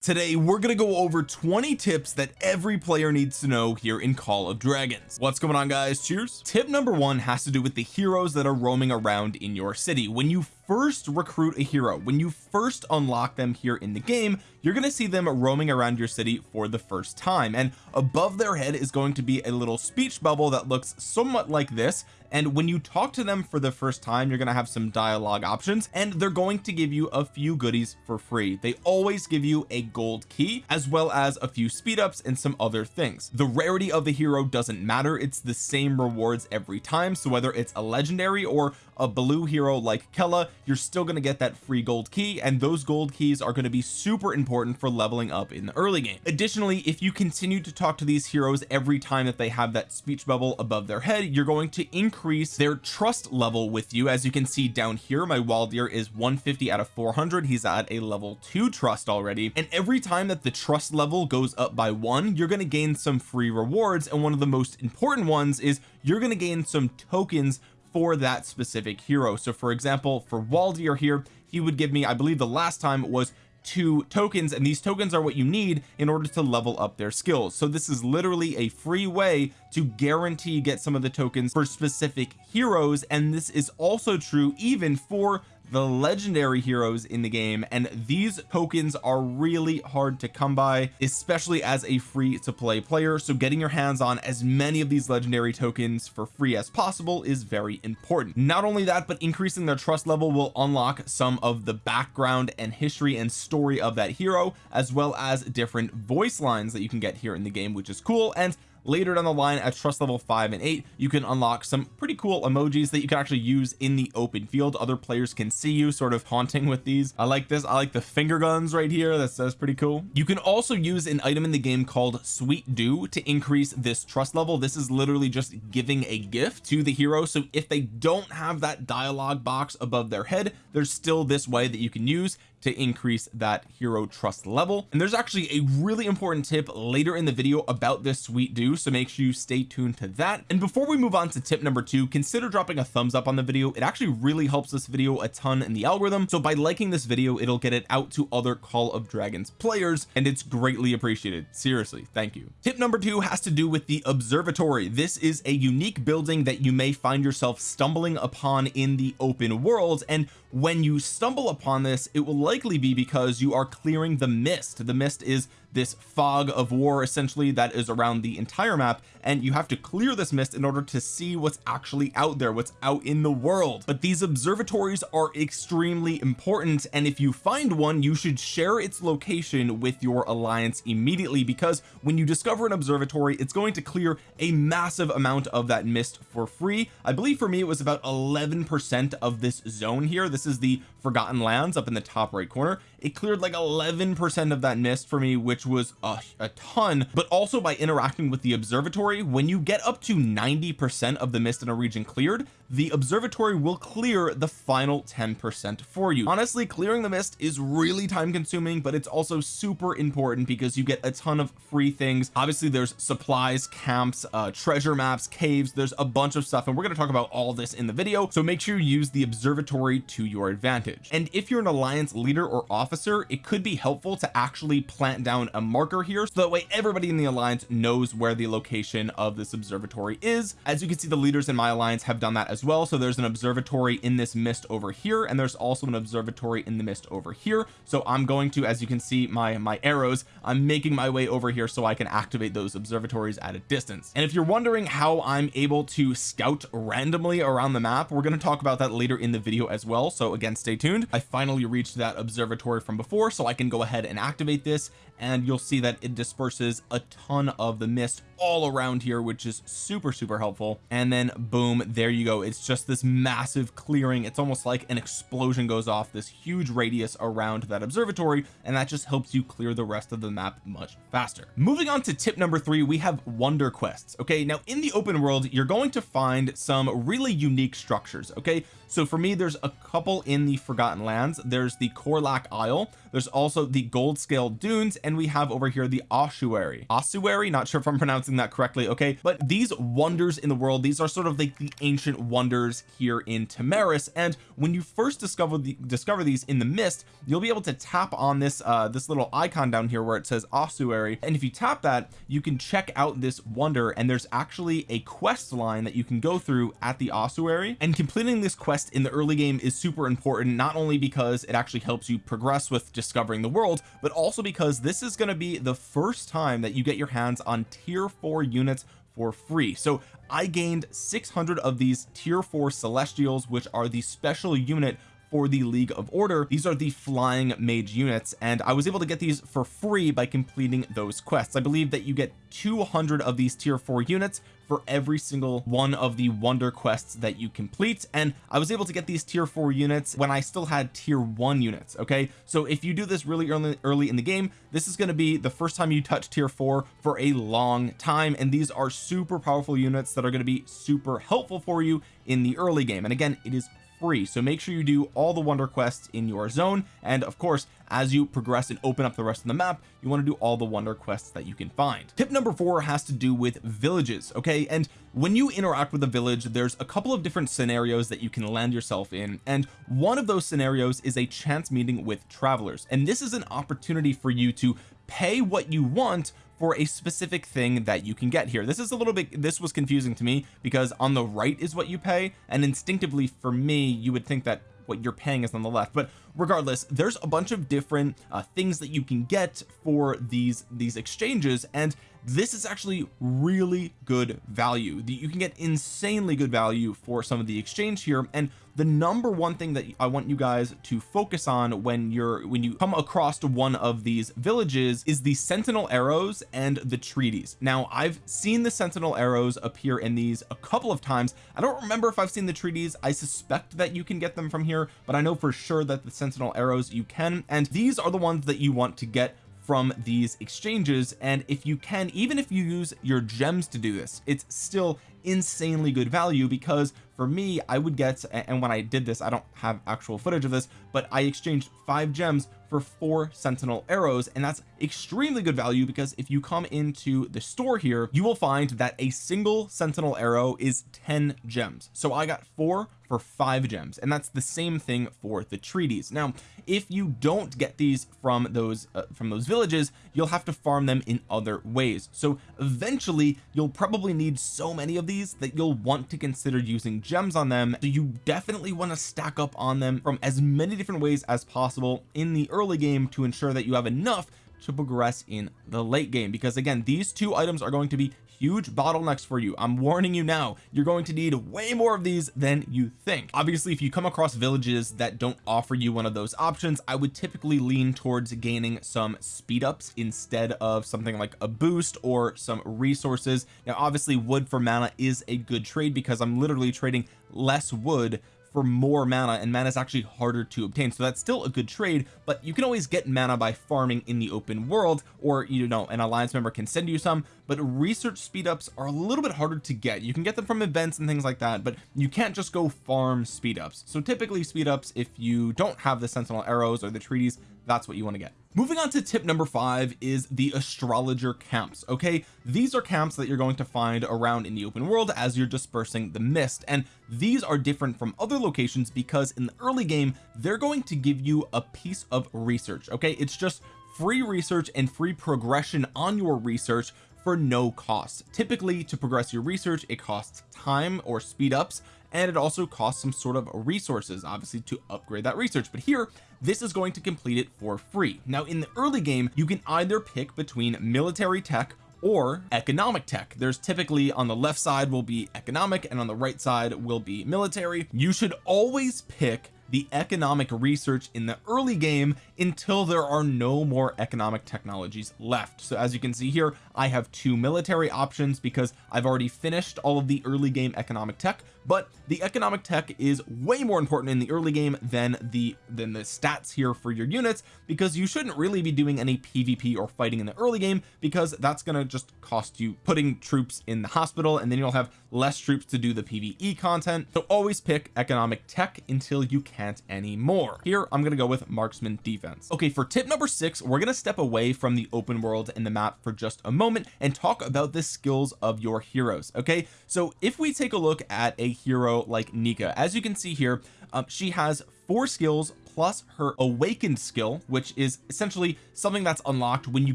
today we're to go over 20 tips that every player needs to know here in Call of Dragons. What's going on guys? Cheers. Tip number one has to do with the heroes that are roaming around in your city. When you first recruit a hero. When you first unlock them here in the game you're going to see them roaming around your city for the first time. And above their head is going to be a little speech bubble that looks somewhat like this. And when you talk to them for the first time you're going to have some dialogue options and they're going to give you a few goodies for free. They always give you a gold key as well as a few speed ups and some other things. The rarity of the hero doesn't matter. It's the same rewards every time. So whether it's a legendary or a blue hero like Kella you're still going to get that free gold key and those gold keys are going to be super important for leveling up in the early game. Additionally if you continue to talk to these heroes every time that they have that speech bubble above their head you're going to increase their trust level with you. As you can see down here my Waldyr is 150 out of 400 he's at a level 2 trust already. And every time that the trust level goes up by one you're going to gain some free rewards and one of the most important ones is you're going to gain some tokens for that specific hero. So for example for Waldyr here he would give me I believe the last time was two tokens and these tokens are what you need in order to level up their skills. So this is literally a free way to guarantee get some of the tokens for specific heroes and this is also true even for the legendary heroes in the game and these tokens are really hard to come by especially as a free to play player. So getting your hands on as many of these legendary tokens for free as possible is very important. Not only that but increasing their trust level will unlock some of the background and history and story of that hero as well as different voice lines that you can get here in the game which is cool. And later down the line at trust level 5 and 8 you can unlock some pretty cool emojis that you can actually use in the open field. Other players can see you sort of haunting with these. I like this. I like the finger guns right here. That's, that's pretty cool. You can also use an item in the game called sweet dew to increase this trust level. This is literally just giving a gift to the hero. So if they don't have that dialogue box above their head there's still this way that you can use to increase that hero trust level. And there's actually a really important tip later in the video about this sweet dew so make sure you stay tuned to that. And before we move on to tip number two consider dropping a thumbs up on the video. It actually really helps this video a ton in the algorithm. So by liking this video it'll get it out to other Call of Dragons players and it's greatly appreciated. Seriously thank you. Tip number two has to do with the observatory. This is a unique building that you may find yourself stumbling upon in the open world and when you stumble upon this it will likely be because you are clearing the mist. The mist is this fog of war essentially that is around the entire map and you have to clear this mist in order to see what's actually out there what's out in the world. But these observatories are extremely important and if you find one you should share its location with your alliance immediately because when you discover an observatory it's going to clear a massive amount of that mist for free. I believe for me it was about 11 percent of this zone here. This is the forgotten lands up in the top right corner it cleared like 11 percent of that mist for me which was a, a ton. But also by interacting with the observatory when you get up to 90 percent of the mist in a region cleared the observatory will clear the final 10 percent for you. Honestly clearing the mist is really time consuming but it's also super important because you get a ton of free things. Obviously there's supplies camps uh treasure maps caves. There's a bunch of stuff and we're going to talk about all this in the video. So make sure you use the observatory to your advantage. And if you're an alliance leader or officer it could be helpful to actually plant down a marker here so that way everybody in the alliance knows where the location of this observatory is. As you can see the leaders in my alliance have done that as well. So there's an observatory in this mist over here and there's also an observatory in the mist over here. So I'm going to as you can see my my arrows I'm making my way over here so I can activate those observatories at a distance. And if you're wondering how I'm able to scout randomly around the map we're going to talk about that later in the video as well. So again stay tuned. I finally reached that observatory from before so I can go ahead and activate this and you'll see that it disperses a ton of the mist all around here which is super super helpful. And then boom there you go. It's just this massive clearing. It's almost like an explosion goes off this huge radius around that observatory and that just helps you clear the rest of the map much faster. Moving on to tip number three we have wonder quests okay? Now in the open world you're going to find some really unique structures okay? So for me there's a couple in the forgotten lands. There's the Korlak Isle there's also the gold scale dunes and we have over here the ossuary. Ossuary not sure if I'm pronouncing that correctly okay? But these wonders in the world these are sort of like the ancient wonders here in Tamaris. And when you first discover the discover these in the mist you'll be able to tap on this uh this little icon down here where it says ossuary. And if you tap that you can check out this wonder and there's actually a quest line that you can go through at the ossuary. And completing this quest in the early game is super important not only because it actually helps you progress with discovering the world but also because this is going to be the first time that you get your hands on tier 4 units for free. So I gained 600 of these tier 4 celestials which are the special unit for the League of Order. These are the flying mage units and I was able to get these for free by completing those quests. I believe that you get 200 of these tier 4 units for every single one of the wonder quests that you complete and I was able to get these tier 4 units when I still had tier 1 units okay? So if you do this really early early in the game this is going to be the first time you touch tier 4 for a long time and these are super powerful units that are going to be super helpful for you in the early game. And again it is free. So make sure you do all the wonder quests in your zone. And of course as you progress and open up the rest of the map you want to do all the wonder quests that you can find. Tip number four has to do with villages okay? And when you interact with a village there's a couple of different scenarios that you can land yourself in. And one of those scenarios is a chance meeting with travelers. And this is an opportunity for you to pay what you want for a specific thing that you can get here. This is a little bit this was confusing to me because on the right is what you pay and instinctively for me you would think that what you're paying is on the left. But regardless there's a bunch of different uh, things that you can get for these these exchanges and this is actually really good value. You can get insanely good value for some of the exchange here and the number one thing that I want you guys to focus on when you're when you come across one of these villages is the sentinel arrows and the treaties. Now I've seen the sentinel arrows appear in these a couple of times. I don't remember if I've seen the treaties. I suspect that you can get them from here but I know for sure that the sentinel arrows you can and these are the ones that you want to get from these exchanges and if you can even if you use your gems to do this it's still insanely good value because for me I would get and when I did this I don't have actual footage of this but I exchanged five gems for four sentinel arrows and that's extremely good value because if you come into the store here you will find that a single sentinel arrow is 10 gems. So I got four for five gems and that's the same thing for the treaties. Now if you don't get these from those uh, from those villages you'll have to farm them in other ways. So eventually you'll probably need so many of these that you'll want to consider using gems on them. So you definitely want to stack up on them from as many different ways as possible in the early game to ensure that you have enough to progress in the late game. Because again these two items are going to be huge bottlenecks for you. I'm warning you now you're going to need way more of these than you think. Obviously if you come across villages that don't offer you one of those options I would typically lean towards gaining some speed ups instead of something like a boost or some resources. Now obviously wood for mana is a good trade because I'm literally trading less wood for more mana and mana is actually harder to obtain. So that's still a good trade but you can always get mana by farming in the open world or you know an alliance member can send you some but research speed ups are a little bit harder to get. You can get them from events and things like that but you can't just go farm speed ups so typically speed ups if you don't have the sentinel arrows or the treaties that's what you want to get. Moving on to tip number five is the astrologer camps okay? These are camps that you're going to find around in the open world as you're dispersing the mist and these are different from other locations because in the early game they're going to give you a piece of research okay? It's just free research and free progression on your research for no cost. Typically to progress your research it costs time or speed ups and it also costs some sort of resources obviously to upgrade that research. But here this is going to complete it for free. Now in the early game you can either pick between military tech or economic tech. There's typically on the left side will be economic and on the right side will be military. You should always pick the economic research in the early game until there are no more economic technologies left. So as you can see here I have two military options because I've already finished all of the early game economic tech but the economic tech is way more important in the early game than the than the stats here for your units because you shouldn't really be doing any PvP or fighting in the early game because that's going to just cost you putting troops in the hospital and then you'll have less troops to do the PvE content. So always pick economic tech until you can't anymore. Here I'm going to go with marksman defense. Okay for tip number six we're going to step away from the open world and the map for just a moment and talk about the skills of your heroes okay? So if we take a look at a hero like Nika. As you can see here um, she has four skills plus her awakened skill which is essentially something that's unlocked when you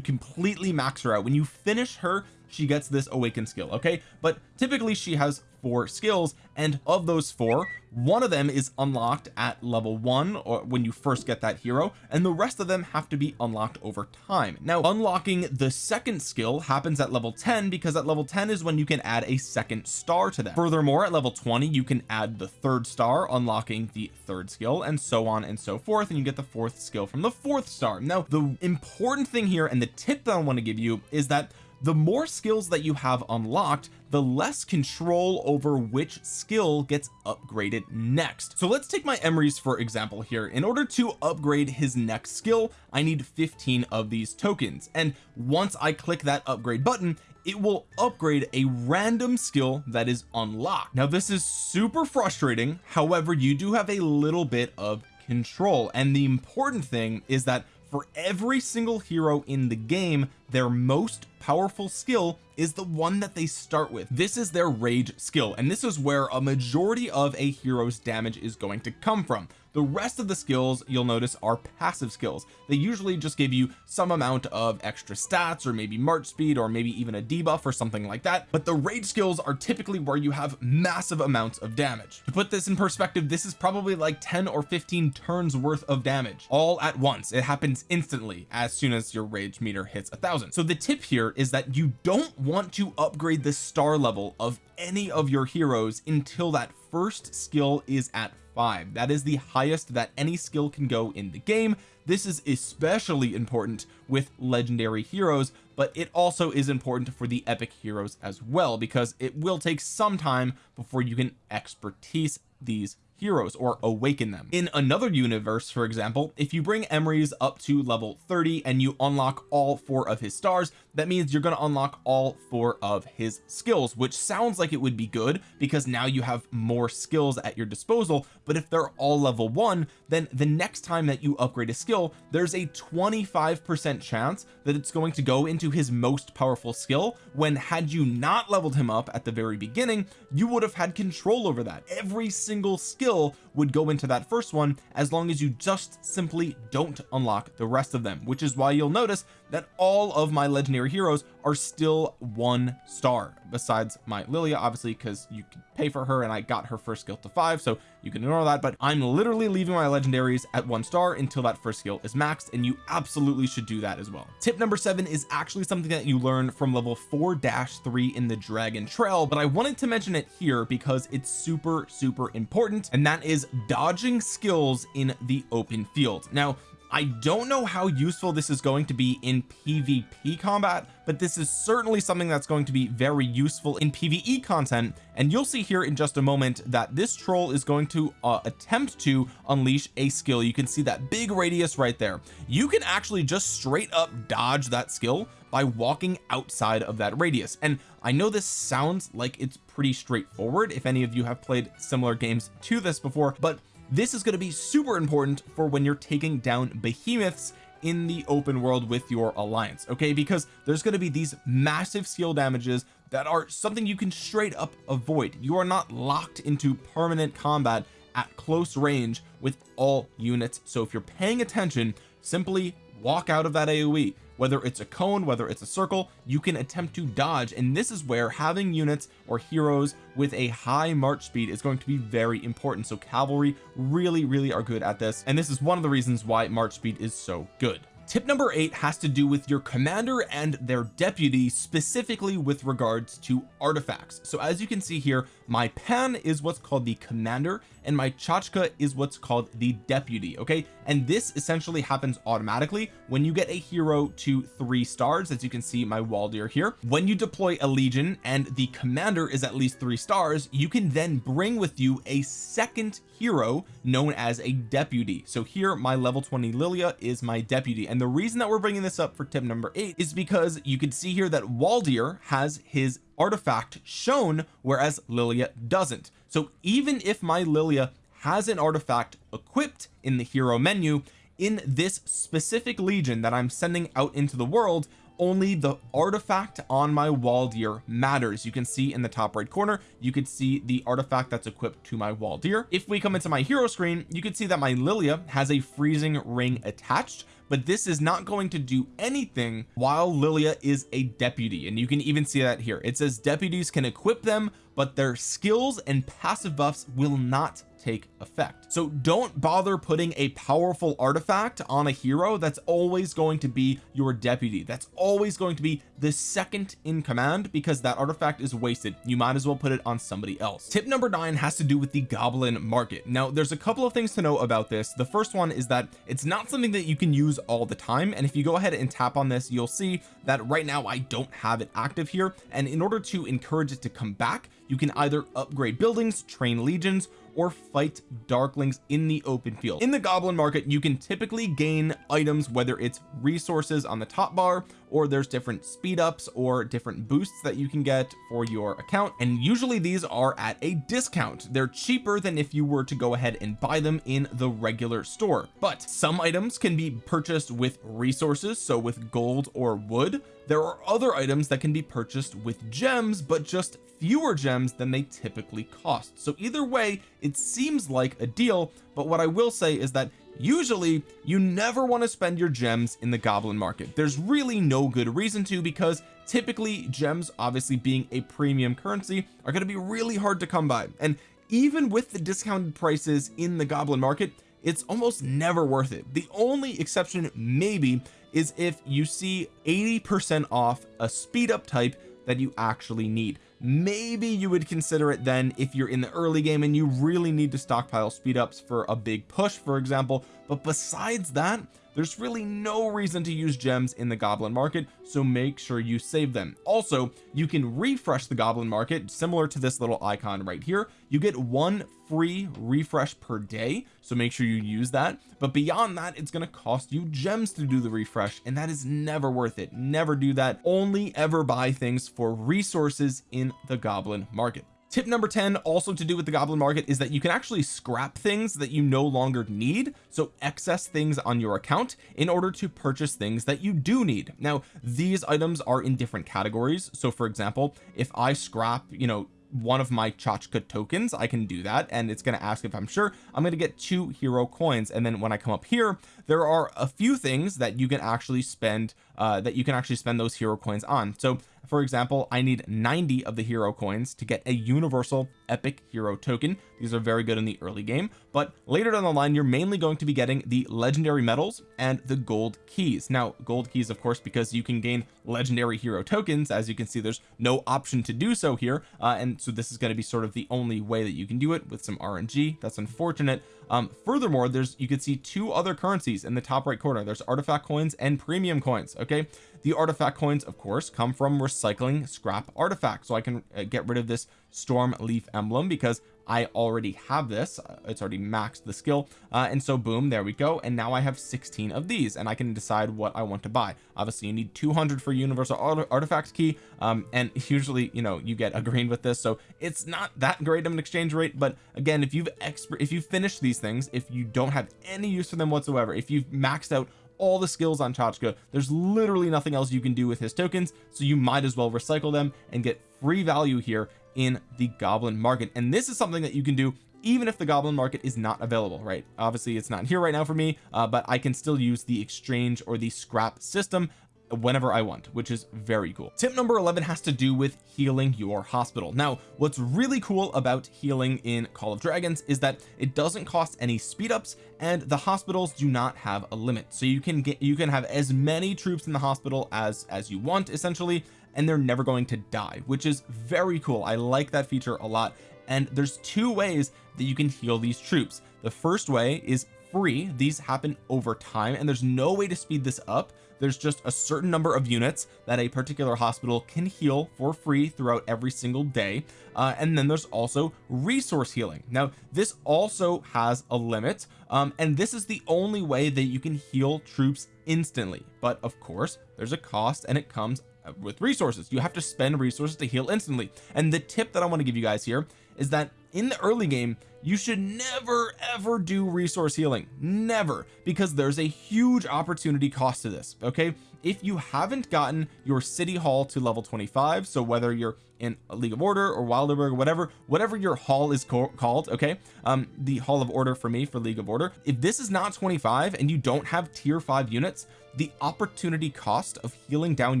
completely max her out. When you finish her she gets this awakened skill okay? But typically she has four skills and of those four one of them is unlocked at level one or when you first get that hero and the rest of them have to be unlocked over time. Now unlocking the second skill happens at level 10 because at level 10 is when you can add a second star to them. Furthermore at level 20 you can add the third star unlocking the third skill and so on and so forth and you get the fourth skill from the fourth star. Now the important thing here and the tip that I want to give you is that the more skills that you have unlocked the less control over which skill gets upgraded next. So let's take my Emrys for example here. In order to upgrade his next skill I need 15 of these tokens. And once I click that upgrade button it will upgrade a random skill that is unlocked. Now this is super frustrating. However you do have a little bit of control. And the important thing is that for every single hero in the game their most powerful skill is the one that they start with. This is their rage skill and this is where a majority of a hero's damage is going to come from the rest of the skills you'll notice are passive skills. They usually just give you some amount of extra stats or maybe march speed or maybe even a debuff or something like that but the rage skills are typically where you have massive amounts of damage. To put this in perspective this is probably like 10 or 15 turns worth of damage all at once. It happens instantly as soon as your rage meter hits a thousand. So the tip here is that you don't want to upgrade the star level of any of your heroes until that first skill is at five. That is the highest that any skill can go in the game. This is especially important with legendary heroes but it also is important for the epic heroes as well because it will take some time before you can expertise these heroes or awaken them. In another universe for example if you bring Emrys up to level 30 and you unlock all four of his stars that means you're going to unlock all four of his skills which sounds like it would be good because now you have more skills at your disposal. But if they're all level one then the next time that you upgrade a skill there's a 25 percent chance that it's going to go into his most powerful skill when had you not leveled him up at the very beginning you would have had control over that. Every single skill would go into that first one as long as you just simply don't unlock the rest of them which is why you'll notice that all of my legendary heroes are still one star besides my Lilia obviously because you can pay for her and I got her first skill to five so you can ignore that but I'm literally leaving my legendaries at one star until that first skill is maxed and you absolutely should do that as well. Tip number seven is actually something that you learn from level 4-3 in the dragon trail but I wanted to mention it here because it's super super important and that is dodging skills in the open field. Now I don't know how useful this is going to be in PvP combat but this is certainly something that's going to be very useful in PvE content and you'll see here in just a moment that this troll is going to uh, attempt to unleash a skill. You can see that big radius right there. You can actually just straight up dodge that skill by walking outside of that radius and I know this sounds like it's pretty straightforward if any of you have played similar games to this before but this is going to be super important for when you're taking down behemoths in the open world with your alliance okay? Because there's going to be these massive skill damages that are something you can straight up avoid. You are not locked into permanent combat at close range with all units. So if you're paying attention simply walk out of that AoE whether it's a cone whether it's a circle you can attempt to dodge. And this is where having units or heroes with a high march speed is going to be very important. So cavalry really really are good at this. And this is one of the reasons why march speed is so good. Tip number eight has to do with your commander and their deputy specifically with regards to artifacts. So as you can see here my pan is what's called the commander and my Chakcha is what's called the deputy okay? And this essentially happens automatically when you get a hero to three stars as you can see my Waldyr here. When you deploy a legion and the commander is at least three stars you can then bring with you a second hero known as a deputy. So here my level 20 Lilia is my deputy. And the reason that we're bringing this up for tip number eight is because you can see here that Waldyr has his artifact shown whereas Lilia doesn't so even if my Lilia has an artifact equipped in the hero menu in this specific legion that I'm sending out into the world only the artifact on my Waldyr matters. You can see in the top right corner you could see the artifact that's equipped to my Waldyr if we come into my hero screen you can see that my Lilia has a freezing ring attached but this is not going to do anything while Lilia is a deputy. And you can even see that here. It says deputies can equip them but their skills and passive buffs will not take effect. So don't bother putting a powerful artifact on a hero. That's always going to be your deputy. That's always going to be the second in command because that artifact is wasted. You might as well put it on somebody else. Tip number nine has to do with the goblin market. Now there's a couple of things to know about this. The first one is that it's not something that you can use all the time. And if you go ahead and tap on this you'll see that right now I don't have it active here. And in order to encourage it to come back you can either upgrade buildings train legions or fight darklings in the open field. In the goblin market you can typically gain items whether it's resources on the top bar or there's different speed ups or different boosts that you can get for your account. And usually these are at a discount. They're cheaper than if you were to go ahead and buy them in the regular store. But some items can be purchased with resources so with gold or wood. There are other items that can be purchased with gems but just fewer gems than they typically cost. So either way it seems like a deal but what I will say is that usually you never want to spend your gems in the goblin market. There's really no good reason to because typically gems obviously being a premium currency are going to be really hard to come by. And even with the discounted prices in the goblin market it's almost never worth it. The only exception maybe is if you see 80 percent off a speed up type that you actually need. Maybe you would consider it then if you're in the early game and you really need to stockpile speed ups for a big push for example. But besides that there's really no reason to use gems in the goblin market so make sure you save them. Also you can refresh the goblin market similar to this little icon right here. You get one free refresh per day so make sure you use that. But beyond that it's going to cost you gems to do the refresh and that is never worth it. Never do that. Only ever buy things for resources in the goblin market tip number 10 also to do with the goblin market is that you can actually scrap things that you no longer need so excess things on your account in order to purchase things that you do need. Now these items are in different categories. So for example if I scrap you know one of my Chakcha tokens I can do that and it's going to ask if I'm sure I'm going to get two hero coins. And then when I come up here there are a few things that you can actually spend uh, that you can actually spend those hero coins on. So for example I need 90 of the hero coins to get a universal epic hero token. These are very good in the early game but later down the line you're mainly going to be getting the legendary medals and the gold keys. Now gold keys of course because you can gain legendary hero tokens. As you can see there's no option to do so here uh, and so this is going to be sort of the only way that you can do it with some RNG that's unfortunate. Um furthermore there's you can see two other currencies in the top right corner. There's artifact coins and premium coins okay the artifact coins of course come from recycling scrap artifacts. So I can uh, get rid of this storm leaf emblem because I already have this. Uh, it's already maxed the skill. Uh, and so boom there we go. And now I have 16 of these and I can decide what I want to buy. Obviously you need 200 for universal artifact key. Um, and usually you know you get a green with this. So it's not that great of an exchange rate but again if you've expert if you finish these things if you don't have any use for them whatsoever if you've maxed out all the skills on Chakcha there's literally nothing else you can do with his tokens so you might as well recycle them and get free value here in the goblin market. And this is something that you can do even if the goblin market is not available right? Obviously it's not here right now for me uh, but I can still use the exchange or the scrap system whenever I want which is very cool. Tip number 11 has to do with healing your hospital. Now what's really cool about healing in Call of Dragons is that it doesn't cost any speed ups and the hospitals do not have a limit. So you can get you can have as many troops in the hospital as as you want essentially and they're never going to die which is very cool. I like that feature a lot. And there's two ways that you can heal these troops. The first way is free. These happen over time and there's no way to speed this up there's just a certain number of units that a particular hospital can heal for free throughout every single day. Uh, and then there's also resource healing. Now this also has a limit um, and this is the only way that you can heal troops instantly. But of course there's a cost and it comes with resources. You have to spend resources to heal instantly. And the tip that I want to give you guys here is that in the early game you should never ever do resource healing. Never because there's a huge opportunity cost to this okay? If you haven't gotten your city hall to level 25 so whether you're in League of Order or Wilderburg or whatever whatever your hall is called okay? Um the Hall of Order for me for League of Order if this is not 25 and you don't have tier 5 units the opportunity cost of healing down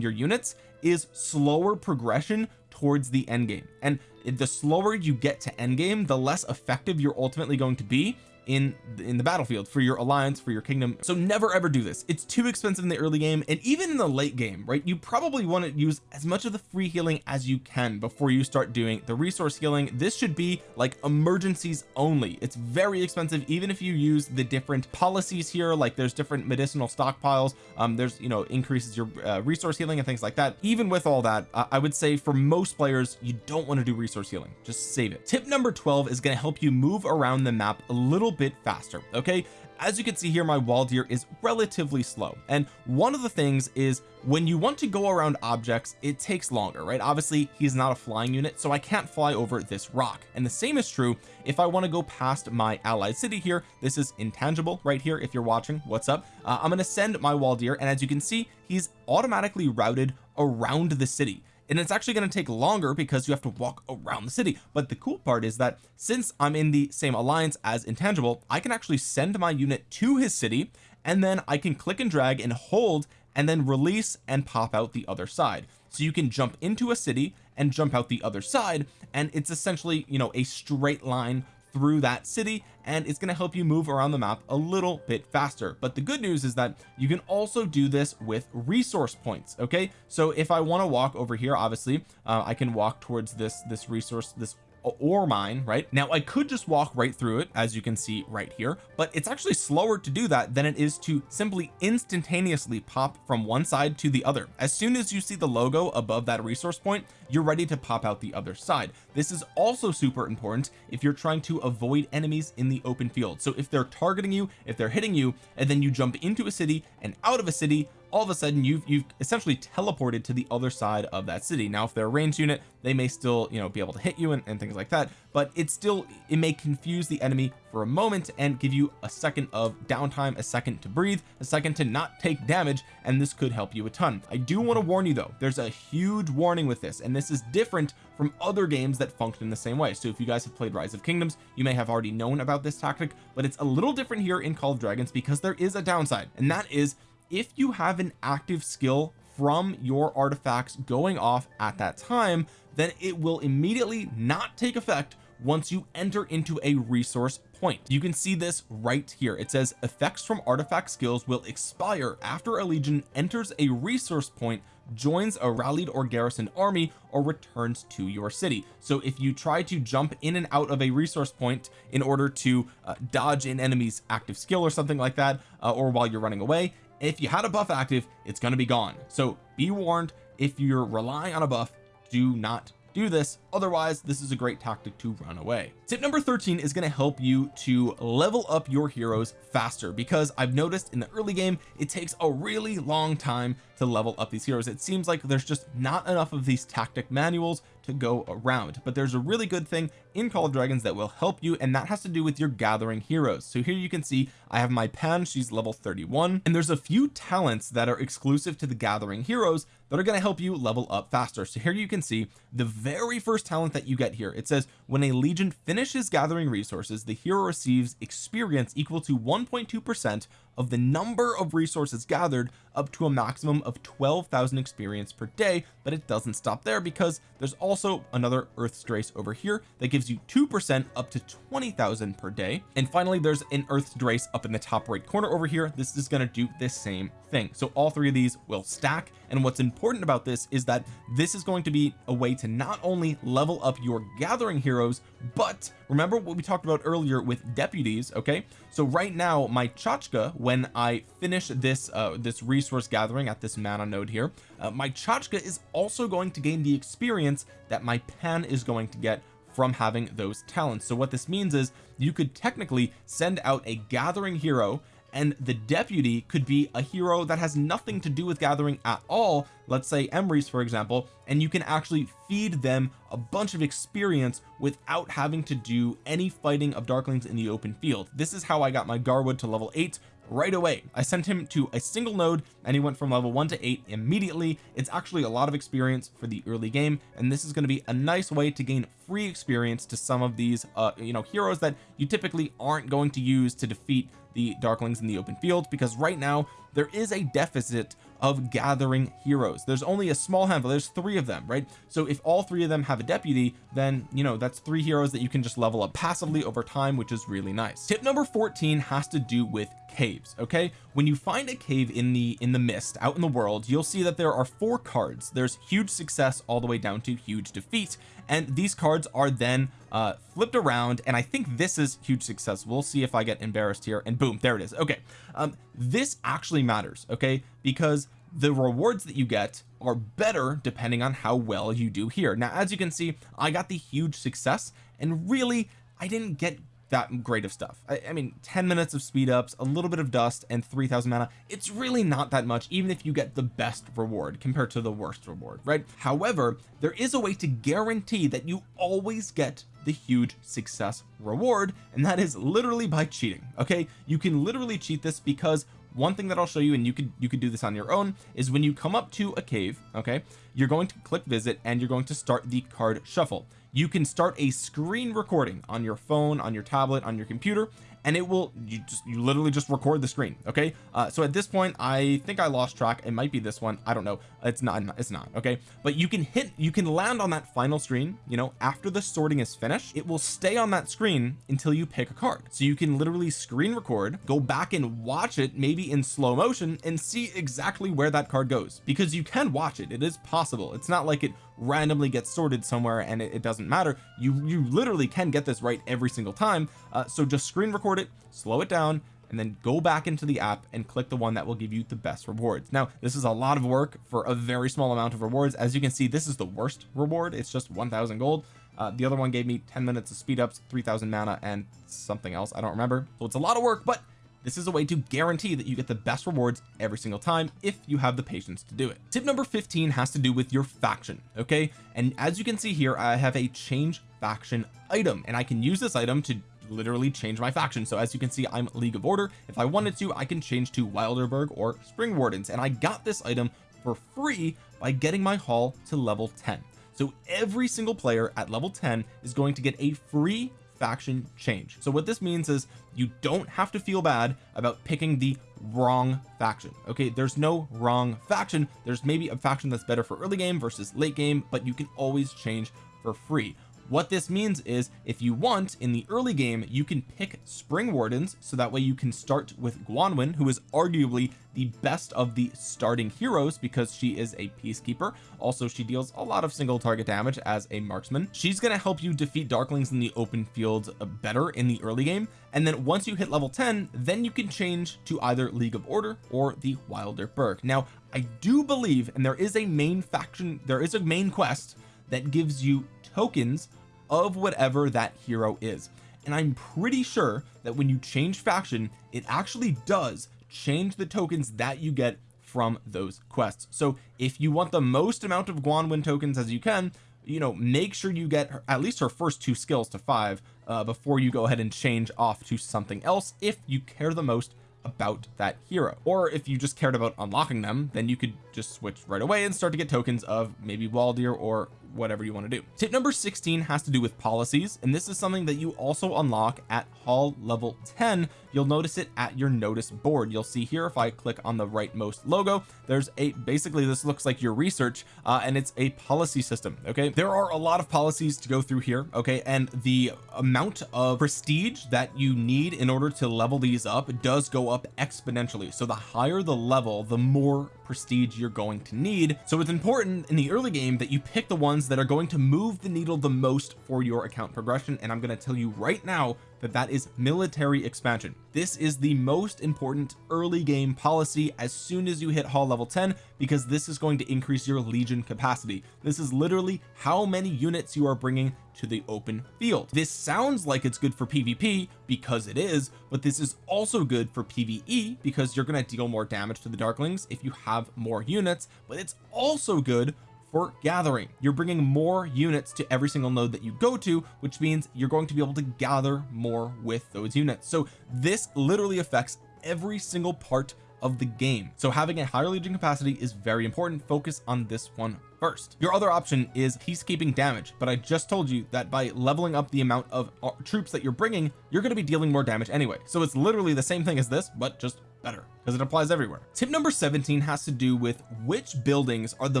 your units is slower progression towards the end game. And the slower you get to end game the less effective you're ultimately going to be in in the battlefield for your alliance for your kingdom. So never ever do this. It's too expensive in the early game and even in the late game right you probably want to use as much of the free healing as you can before you start doing the resource healing. This should be like emergencies only. It's very expensive even if you use the different policies here like there's different medicinal stockpiles um there's you know increases your uh, resource healing and things like that. Even with all that uh, I would say for most players you don't want to do resource healing. Just save it. Tip number 12 is going to help you move around the map a little bit faster okay? As you can see here my Waldyr is relatively slow. And one of the things is when you want to go around objects it takes longer right? Obviously he's not a flying unit so I can't fly over this rock. And the same is true if I want to go past my allied city here. This is intangible right here if you're watching. What's up? Uh, I'm going to send my Waldyr and as you can see he's automatically routed around the city and it's actually going to take longer because you have to walk around the city. But the cool part is that since I'm in the same alliance as intangible I can actually send my unit to his city and then I can click and drag and hold and then release and pop out the other side. So you can jump into a city and jump out the other side and it's essentially you know a straight line through that city and it's going to help you move around the map a little bit faster. But the good news is that you can also do this with resource points okay? So if I want to walk over here obviously uh, I can walk towards this this resource this ore mine right? Now I could just walk right through it as you can see right here but it's actually slower to do that than it is to simply instantaneously pop from one side to the other. As soon as you see the logo above that resource point you're ready to pop out the other side. This is also super important if you're trying to avoid enemies in the open field. So if they're targeting you if they're hitting you and then you jump into a city and out of a city all of a sudden you've you've essentially teleported to the other side of that city. Now if they're a ranged unit they may still you know be able to hit you and, and things like that but it's still it may confuse the enemy for a moment and give you a second of downtime a second to breathe a second to not take damage and this could help you a ton. I do want to warn you though there's a huge warning with this and this is different from other games that function the same way. So if you guys have played rise of kingdoms you may have already known about this tactic but it's a little different here in call of dragons because there is a downside and that is if you have an active skill from your artifacts going off at that time then it will immediately not take effect once you enter into a resource point. You can see this right here. It says effects from artifact skills will expire after a legion enters a resource point joins a rallied or garrisoned army or returns to your city. So if you try to jump in and out of a resource point in order to uh, dodge an enemy's active skill or something like that uh, or while you're running away if you had a buff active it's going to be gone. So be warned if you're relying on a buff do not do this otherwise this is a great tactic to run away. Tip number 13 is going to help you to level up your heroes faster because I've noticed in the early game it takes a really long time to level up these heroes. It seems like there's just not enough of these tactic manuals to go around but there's a really good thing in Call of Dragons that will help you and that has to do with your gathering heroes. So here you can see I have my Pan she's level 31 and there's a few talents that are exclusive to the gathering heroes that are going to help you level up faster. So here you can see the very first talent that you get here. It says when a legion finishes gathering resources the hero receives experience equal to 1.2 percent of the number of resources gathered up to a maximum of 12,000 experience per day but it doesn't stop there because there's also another earth's Drace over here that gives you 2% up to 20,000 per day. And finally there's an earth's Drace up in the top right corner over here. This is going to do the same thing. So all three of these will stack. And what's important about this is that this is going to be a way to not only level up your gathering heroes but remember what we talked about earlier with deputies okay? So right now my Chakcha when I finish this uh this resource gathering at this mana node here uh, my Chakcha is also going to gain the experience that my Pan is going to get from having those talents. So what this means is you could technically send out a gathering hero and the deputy could be a hero that has nothing to do with gathering at all let's say Emrys for example and you can actually feed them a bunch of experience without having to do any fighting of darklings in the open field. This is how I got my Garwood to level 8 right away. I sent him to a single node and he went from level 1 to 8 immediately. It's actually a lot of experience for the early game and this is going to be a nice way to gain free experience to some of these uh you know heroes that you typically aren't going to use to defeat the darklings in the open field because right now there is a deficit of gathering heroes. There's only a small handful. There's three of them right? So if all three of them have a deputy then you know that's three heroes that you can just level up passively over time which is really nice. Tip number 14 has to do with caves okay? When you find a cave in the in the mist out in the world you'll see that there are four cards. There's huge success all the way down to huge defeat. And these cards are then uh flipped around and I think this is huge success. We'll see if I get embarrassed here and boom there it is. Okay um this actually matters okay? Because the rewards that you get are better depending on how well you do here. Now as you can see I got the huge success and really I didn't get that great of stuff. I, I, mean 10 minutes of speed ups a little bit of dust and 3000 mana it's really not that much even if you get the best reward compared to the worst reward right? However there is a way to guarantee that you always get the huge success reward and that is literally by cheating okay? You can literally cheat this because one thing that I'll show you and you could you could do this on your own is when you come up to a cave okay you're going to click visit and you're going to start the card shuffle you can start a screen recording on your phone on your tablet on your computer and it will you just you literally just record the screen okay? Uh, so at this point I think I lost track. It might be this one. I don't know. It's not it's not okay? But you can hit you can land on that final screen you know after the sorting is finished it will stay on that screen until you pick a card. So you can literally screen record go back and watch it maybe in slow motion and see exactly where that card goes because you can watch it. It is possible. It's not like it randomly gets sorted somewhere and it, it doesn't matter. You you literally can get this right every single time. Uh, so just screen record it slow it down and then go back into the app and click the one that will give you the best rewards. Now this is a lot of work for a very small amount of rewards. As you can see this is the worst reward. It's just 1000 gold. Uh, the other one gave me 10 minutes of speed ups 3000 mana and something else. I don't remember. So it's a lot of work but this is a way to guarantee that you get the best rewards every single time if you have the patience to do it. Tip number 15 has to do with your faction okay? And as you can see here I have a change faction item and I can use this item to literally change my faction. So as you can see I'm League of Order. If I wanted to I can change to Wilderburg or Spring Wardens. And I got this item for free by getting my hall to level 10 so every single player at level 10 is going to get a free faction change. So what this means is you don't have to feel bad about picking the wrong faction okay? There's no wrong faction. There's maybe a faction that's better for early game versus late game but you can always change for free what this means is if you want in the early game you can pick spring wardens so that way you can start with Gwanwyn who is arguably the best of the starting heroes because she is a peacekeeper. Also she deals a lot of single target damage as a marksman. She's going to help you defeat darklings in the open field uh, better in the early game. And then once you hit level 10 then you can change to either League of Order or the Wilderburg now I do believe and there is a main faction there is a main quest that gives you tokens of whatever that hero is. And I'm pretty sure that when you change faction it actually does change the tokens that you get from those quests. So if you want the most amount of Gwanwyn tokens as you can you know make sure you get her, at least her first two skills to five uh, before you go ahead and change off to something else if you care the most about that hero. Or if you just cared about unlocking them then you could just switch right away and start to get tokens of maybe Waldyr or whatever you want to do. Tip number 16 has to do with policies and this is something that you also unlock at hall level 10 you'll notice it at your notice board. You'll see here if I click on the rightmost logo there's a basically this looks like your research uh, and it's a policy system okay? There are a lot of policies to go through here okay? And the amount of prestige that you need in order to level these up does go up exponentially. So the higher the level the more prestige you're going to need. So it's important in the early game that you pick the ones that are going to move the needle the most for your account progression. And I'm going to tell you right now that that is military expansion. This is the most important early game policy as soon as you hit hall level 10 because this is going to increase your legion capacity. This is literally how many units you are bringing to the open field. This sounds like it's good for PvP because it is but this is also good for PvE because you're going to deal more damage to the darklings if you have more units but it's also good for gathering. You're bringing more units to every single node that you go to which means you're going to be able to gather more with those units. So this literally affects every single part of the game. So having a higher legion capacity is very important. Focus on this one first. Your other option is peacekeeping damage but I just told you that by leveling up the amount of uh, troops that you're bringing you're going to be dealing more damage anyway. So it's literally the same thing as this but just better because it applies everywhere. Tip number 17 has to do with which buildings are the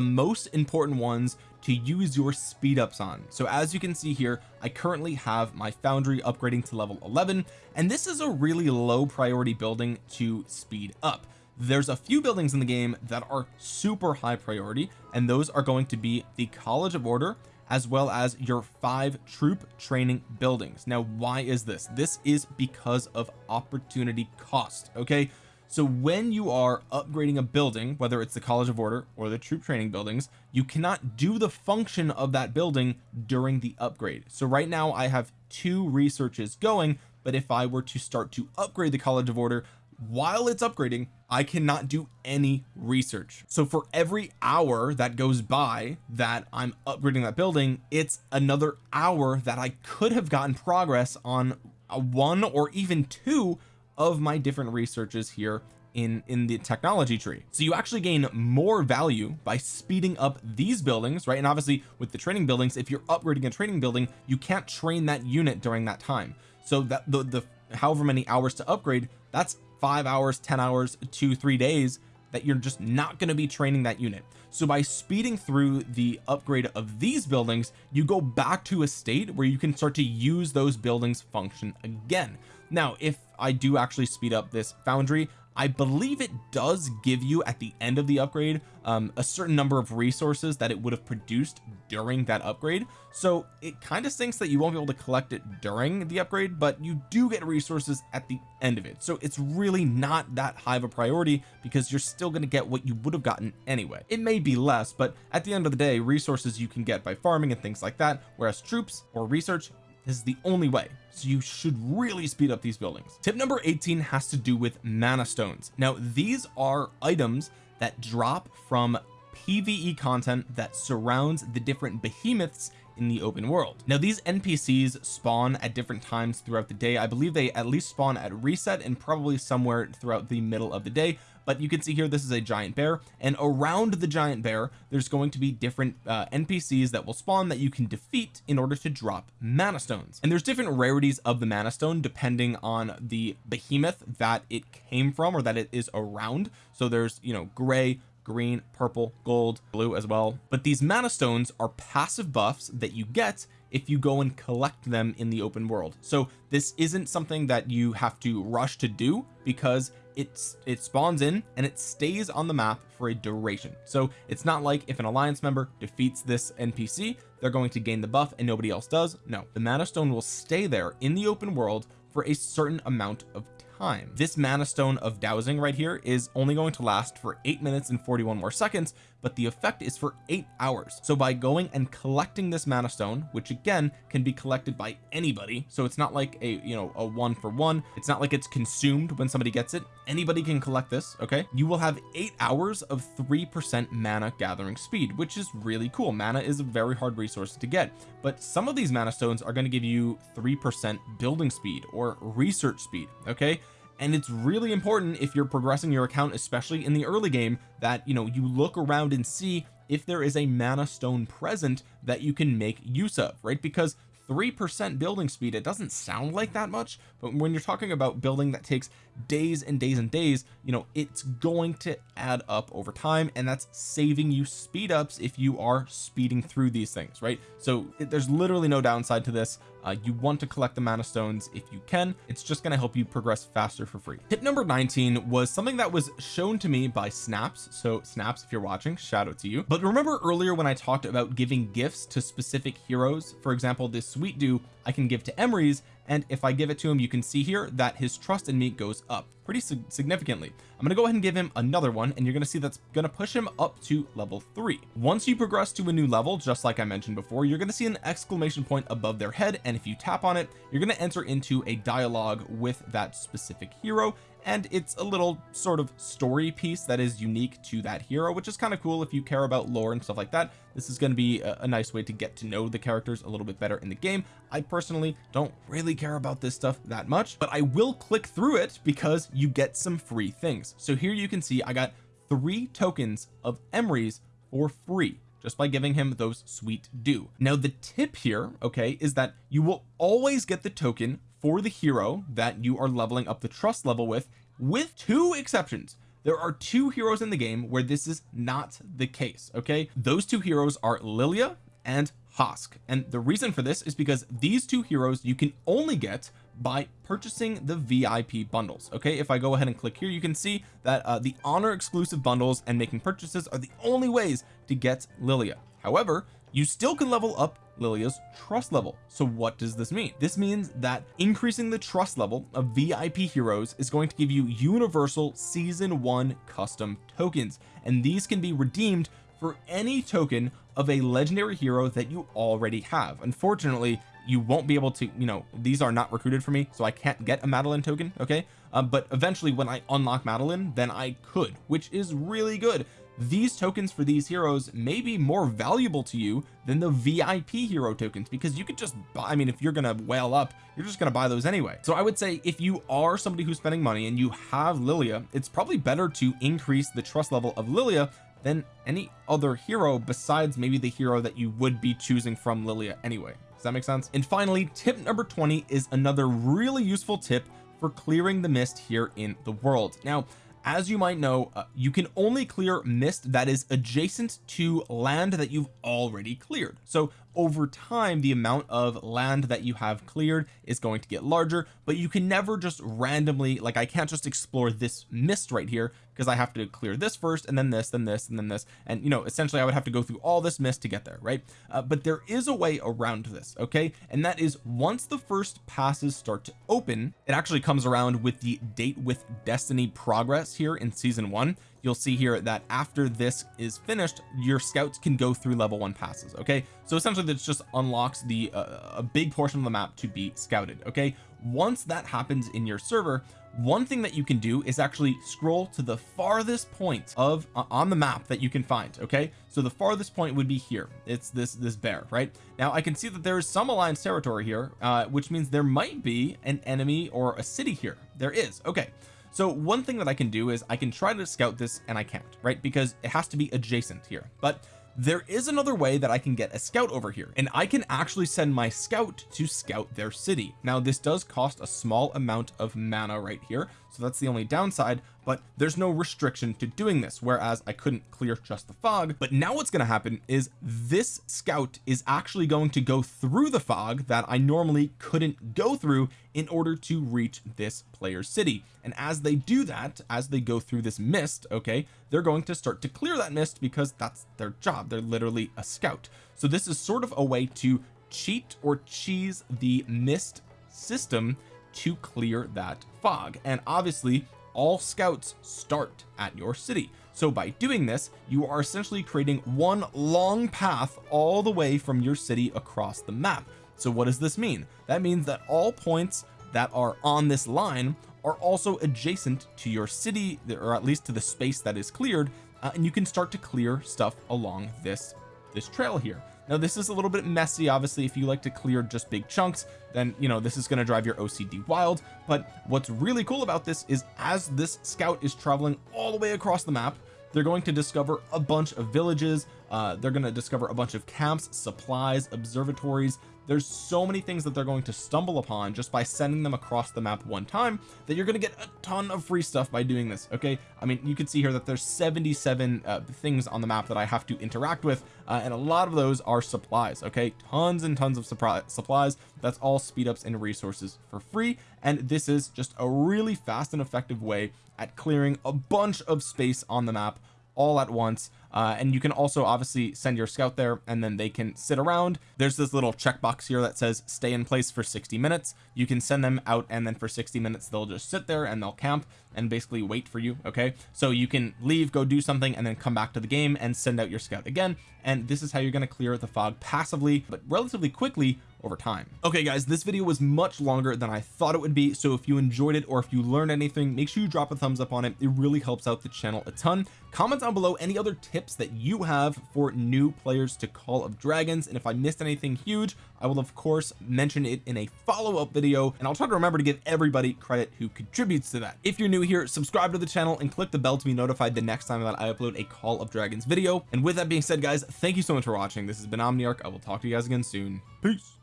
most important ones to use your speed ups on. So as you can see here I currently have my foundry upgrading to level 11 and this is a really low priority building to speed up. There's a few buildings in the game that are super high priority and those are going to be the College of Order as well as your five troop training buildings. Now why is this? This is because of opportunity cost okay so when you are upgrading a building whether it's the College of Order or the troop training buildings you cannot do the function of that building during the upgrade. So right now I have two researches going but if I were to start to upgrade the College of Order while it's upgrading I cannot do any research. So for every hour that goes by that I'm upgrading that building it's another hour that I could have gotten progress on one or even two of my different researches here in in the technology tree. So you actually gain more value by speeding up these buildings right? And obviously with the training buildings if you're upgrading a training building you can't train that unit during that time. So that the the however many hours to upgrade that's five hours ten hours two three days that you're just not going to be training that unit. So by speeding through the upgrade of these buildings you go back to a state where you can start to use those buildings function again. Now if I do actually speed up this foundry. I believe it does give you at the end of the upgrade um, a certain number of resources that it would have produced during that upgrade. So it kind of stinks that you won't be able to collect it during the upgrade but you do get resources at the end of it. So it's really not that high of a priority because you're still going to get what you would have gotten anyway. It may be less but at the end of the day resources you can get by farming and things like that whereas troops or research this is the only way. So you should really speed up these buildings. Tip number 18 has to do with mana stones. Now these are items that drop from PvE content that surrounds the different behemoths in the open world. Now these NPCs spawn at different times throughout the day. I believe they at least spawn at reset and probably somewhere throughout the middle of the day but you can see here this is a giant bear and around the giant bear there's going to be different uh, NPCs that will spawn that you can defeat in order to drop mana stones. And there's different rarities of the mana stone depending on the behemoth that it came from or that it is around. So there's you know gray green purple gold blue as well. But these mana stones are passive buffs that you get if you go and collect them in the open world. So this isn't something that you have to rush to do because it's it spawns in and it stays on the map for a duration. So it's not like if an alliance member defeats this NPC they're going to gain the buff and nobody else does. No the mana stone will stay there in the open world for a certain amount of time. This mana stone of dowsing right here is only going to last for eight minutes and 41 more seconds but the effect is for eight hours. So by going and collecting this mana stone which again can be collected by anybody so it's not like a you know a one for one it's not like it's consumed when somebody gets it anybody can collect this okay? You will have eight hours of three percent mana gathering speed which is really cool. Mana is a very hard resource to get but some of these mana stones are going to give you three percent building speed or research speed okay and it's really important if you're progressing your account especially in the early game that you know you look around and see if there is a mana stone present that you can make use of right? Because three percent building speed it doesn't sound like that much but when you're talking about building that takes days and days and days you know it's going to add up over time and that's saving you speed ups if you are speeding through these things right? So it, there's literally no downside to this uh, you want to collect the mana stones if you can. It's just going to help you progress faster for free. Tip number 19 was something that was shown to me by snaps. So snaps if you're watching shout out to you. But remember earlier when I talked about giving gifts to specific heroes? For example this sweet dew I can give to Emrys and if I give it to him you can see here that his trust in me goes up pretty significantly. I'm gonna go ahead and give him another one and you're gonna see that's gonna push him up to level three. Once you progress to a new level just like I mentioned before you're gonna see an exclamation point above their head and if you tap on it you're to enter into a dialogue with that specific hero and it's a little sort of story piece that is unique to that hero which is kind of cool if you care about lore and stuff like that. This is going to be a, a, nice way to get to know the characters a little bit better in the game. I personally don't really care about this stuff that much but I will click through it because you get some free things. So here you can see I got three tokens of Emrys for free just by giving him those sweet dew. Now the tip here okay is that you will always get the token for the hero that you are leveling up the trust level with with two exceptions. There are two heroes in the game where this is not the case okay? Those two heroes are Liliya and Hosk. And the reason for this is because these two heroes you can only get by purchasing the VIP bundles okay? If I go ahead and click here you can see that uh, the honor exclusive bundles and making purchases are the only ways to get Liliya. However you still can level up Liliya's trust level. So what does this mean? This means that increasing the trust level of VIP heroes is going to give you universal season one custom tokens. And these can be redeemed for any token of a legendary hero that you already have. Unfortunately you won't be able to you know these are not recruited for me so I can't get a Madeline token okay? Uh, but eventually when I unlock Madeline then I could which is really good these tokens for these heroes may be more valuable to you than the VIP hero tokens because you could just buy I mean if you're gonna whale up you're just gonna buy those anyway. So I would say if you are somebody who's spending money and you have Liliya it's probably better to increase the trust level of Liliya than any other hero besides maybe the hero that you would be choosing from Liliya anyway. Does that make sense? And finally tip number 20 is another really useful tip for clearing the mist here in the world. Now as you might know uh, you can only clear mist that is adjacent to land that you've already cleared. So over time the amount of land that you have cleared is going to get larger but you can never just randomly like I can't just explore this mist right here because I have to clear this first and then this then this and then this and you know essentially I would have to go through all this mist to get there right? Uh, but there is a way around this okay? And that is once the first passes start to open it actually comes around with the date with destiny progress here in season one you'll see here that after this is finished your scouts can go through level one passes okay? So essentially this just unlocks the uh, a big portion of the map to be scouted okay? Once that happens in your server one thing that you can do is actually scroll to the farthest point of uh, on the map that you can find okay? So the farthest point would be here. It's this this bear right? Now I can see that there is some alliance territory here uh, which means there might be an enemy or a city here. There is. Okay so one thing that I can do is I can try to scout this and I can't right? Because it has to be adjacent here. But there is another way that I can get a scout over here and I can actually send my scout to scout their city. Now this does cost a small amount of mana right here so that's the only downside but there's no restriction to doing this whereas I couldn't clear just the fog. But now what's going to happen is this scout is actually going to go through the fog that I normally couldn't go through in order to reach this player's city. And as they do that as they go through this mist okay they're going to start to clear that mist because that's their job. They're literally a scout. So this is sort of a way to cheat or cheese the mist system to clear that fog. And obviously all scouts start at your city. So by doing this you are essentially creating one long path all the way from your city across the map. So what does this mean? That means that all points that are on this line are also adjacent to your city or at least to the space that is cleared uh, and you can start to clear stuff along this this trail here now this is a little bit messy. Obviously if you like to clear just big chunks then you know this is going to drive your OCD wild. But what's really cool about this is as this scout is traveling all the way across the map they're going to discover a bunch of villages uh, they're going to discover a bunch of camps supplies observatories. There's so many things that they're going to stumble upon just by sending them across the map one time that you're going to get a ton of free stuff by doing this okay? I mean you can see here that there's 77 uh, things on the map that I have to interact with uh, and a lot of those are supplies okay? Tons and tons of supplies. That's all speed ups and resources for free and this is just a really fast and effective way at clearing a bunch of space on the map all at once. Uh, and you can also obviously send your scout there and then they can sit around. There's this little checkbox here that says stay in place for 60 minutes. You can send them out and then for 60 minutes they'll just sit there and they'll camp and basically wait for you okay? So you can leave go do something and then come back to the game and send out your scout again. And this is how you're going to clear the fog passively but relatively quickly over time. Okay guys this video was much longer than I thought it would be so if you enjoyed it or if you learned anything make sure you drop a thumbs up on it. It really helps out the channel a ton. Comment down below any other tips that you have for new players to Call of Dragons and if I missed anything huge I will of course mention it in a follow-up video and I'll try to remember to give everybody credit who contributes to that. If you're new here subscribe to the channel and click the bell to be notified the next time that I upload a Call of Dragons video. And with that being said guys thank you so much for watching. This has been Omniarch. I will talk to you guys again soon. Peace